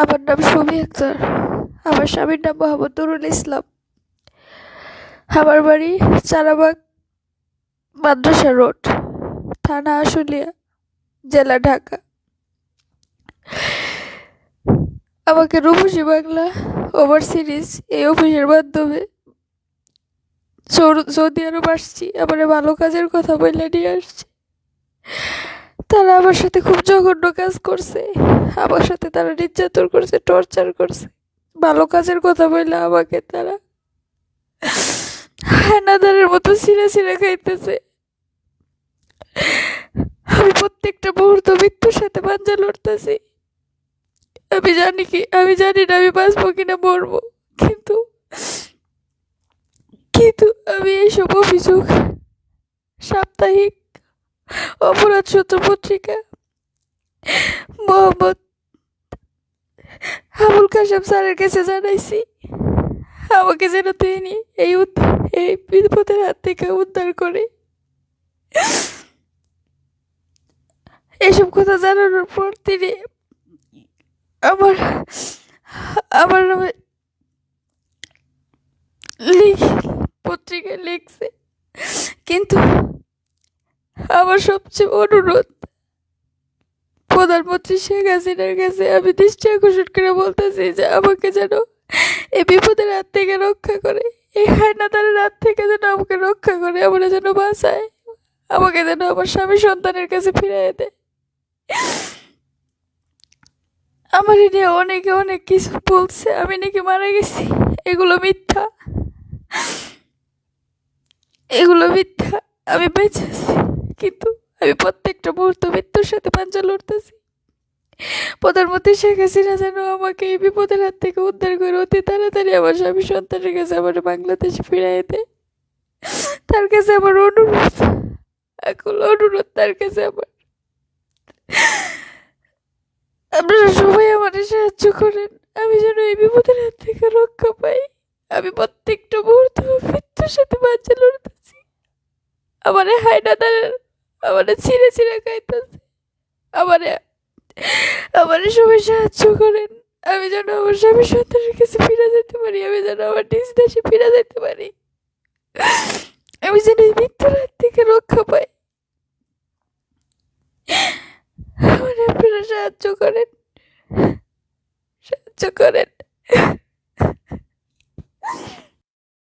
আমার নাম সুমি আক্তার। আমার স্বামীর নাম মোহাম্মদ নুরুল ইসলাম। আমার বাড়ি চারাবাগ, মাদ্রাসা রোড, থানা আশুলিয়া, জেলা ঢাকা। আমাকে রূপসী বাংলা ওভার সিরিজ এই অফিসের মাধ্যমে সৌদি আরব আসছি। আমার ভালো কাজের কথা বলে নিয়ে আসছে। তারা আমার সাথে খুব জঘন্য কাজ করছে। আমার সাথে তারা নির্যাতন করছে টর্চার করছে। ভালো কাজের কথা বললে আমাকে তারা। হায়নাদারের মতো ছিঁড়ে ছিঁড়ে খাইতেছে। আমি প্রত্যেকটা মুহূর্ত মৃত্যুর সাথে পাঞ্জা লড়তেছি। আমি জানি কি, আমি জানি না আমি বাঁচবো কিনা মরবো। কিন্তু কিন্তু আমি এইসব অভিযোগ সাপ্তাহিক অপরাধ সূত্র পত্রিকা। মোহাম্মদ আবুল কাসেম স্যারের কাছে জানাইছি, আমাকে যেন তিনি এই এই বিপদের হাত থেকে উদ্ধার করে। এসব কথা জানানোর পর তিনি আমার আমার নামে লিখ পত্রিকায় লিখছে। কিন্তু আমার সবচেয়ে অনুরোধ, প্রধানমন্ত্রী শেখ হাসিনার কাছে আমি দৃষ্টি আকর্ষণ করে বলতেছি যে আমাকে যেন এই বিপদের হাত থেকে রক্ষা করে, এই হায়নাদারের হাত থেকে যেন আমাকে রক্ষা করে আমার যেন বাঁচায়, আমাকে যেন আমার স্বামী সন্তানের কাছে ফিরিয়ে দেয়। আমার এ নিয়ে অনেকে অনেক কিছু বলছে, আমি নাকি মারা গেছি, এগুলো মিথ্যা। এগুলো মিথ্যা, আমি বেঁচে আছি। কিন্তু আমি প্রত্যেকটা মুহূর্ত মৃত্যুর সাথে পাঞ্জা লড়তেছি। প্রধানমন্ত্রী শেখ হাসিনা যেন আমাকে এই বিপদের হাত থেকে উদ্ধার করে অতি তাড়াতাড়ি আমার স্বামী সন্তানের কাছে আমার বাংলাদেশে ফিরাই দেয়। তার কাছে আমার অনুরোধ এখন অনুরোধ, তার কাছে আমার। আপনারা সবাই আমার সাহায্য করেন, আমি যেন এই বিপদের হাত থেকে রক্ষা পাই। আমি প্রত্যেকটা মুহূর্ত মৃত্যুর সাথে বাচ্চা লড়তেছি। আমার হায়নাদারের আমাদের ছিঁড়ে ছিঁড়ে খাইতেছে। আমারে, আমার সবাই সাহায্য করেন। আমি যেন আমার স্বামী সন্তানের কাছে ফিরে যেতে পারি, আমি যেন আমার নিজ দেশে ফিরে যেতে পারি। আমি যেন এই মৃত্যুর হাত থেকে রক্ষা পাই। আমার আপনারা সাহায্য করেন। সাহায্য করেন।